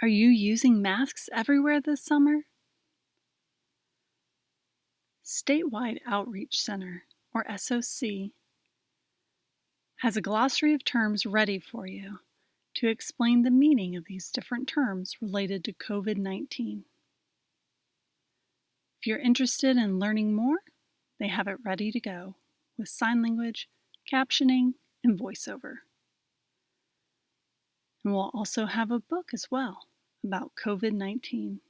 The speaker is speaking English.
Are you using masks everywhere this summer? Statewide Outreach Center, or SOC, has a glossary of terms ready for you to explain the meaning of these different terms related to COVID 19. If you're interested in learning more, they have it ready to go with sign language, captioning, and voiceover. And we'll also have a book as well about COVID 19.